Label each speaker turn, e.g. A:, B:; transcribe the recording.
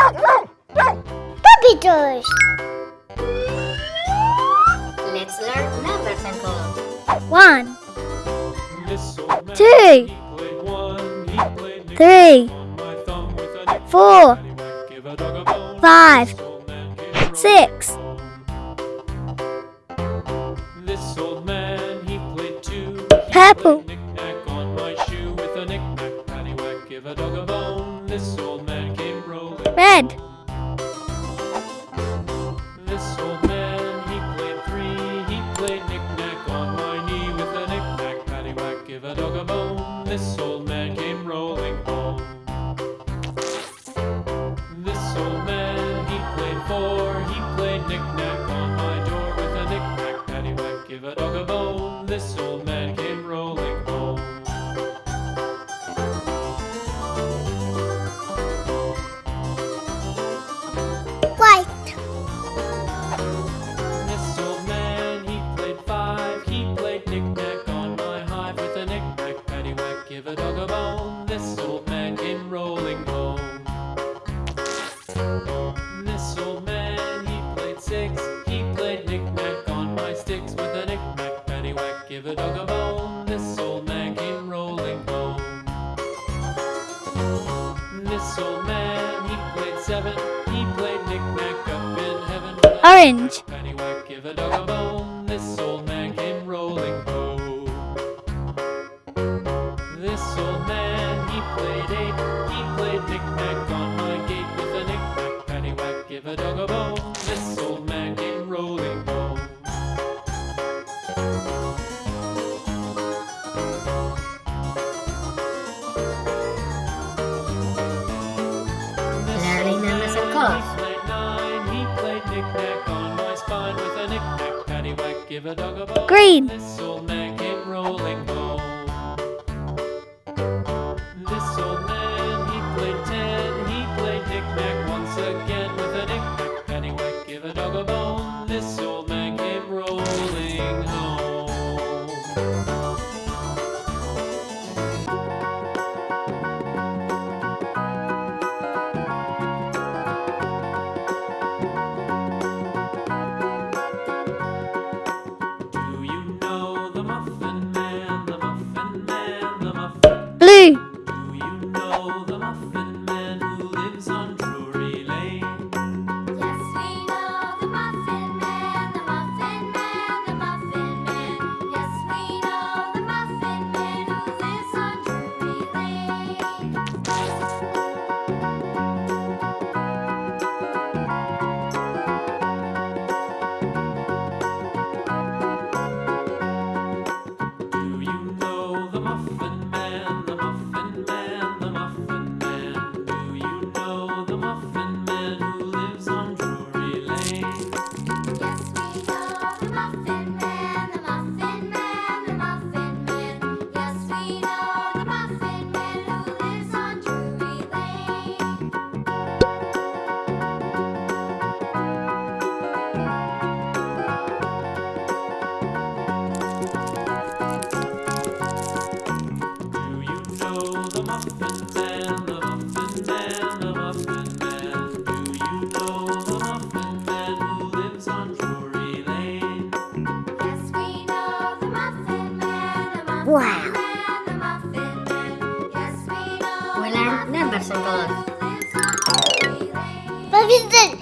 A: Puppy toys!
B: Let's learn numbers and colors.
A: One. Two. Three. Four. Five. Six. Purple.
C: Give a dog a bone, this old
A: bed.
C: This old man, he played three. He played knick-knack on my knee with a knick-knack, paddywhack, give a dog a bone. This
A: orange.
C: Paddywhack, give a dog a bone. This old man came rolling home. This old man, he played eight. He played knick-knack on my gate with a knick-knack. Paddywhack, give a dog a bone. This old man came rolling knick-knack on my spine with a knick-knack paddywhack. Give a dog a bone.
A: Green.
C: This old man came rolling home. This old man, he played ten. He played knick-knack once again with a knick-knack paddywhack. Give a dog a bone. This old the
A: Wow.
D: Bulan dan
A: bersentuh. Babinton.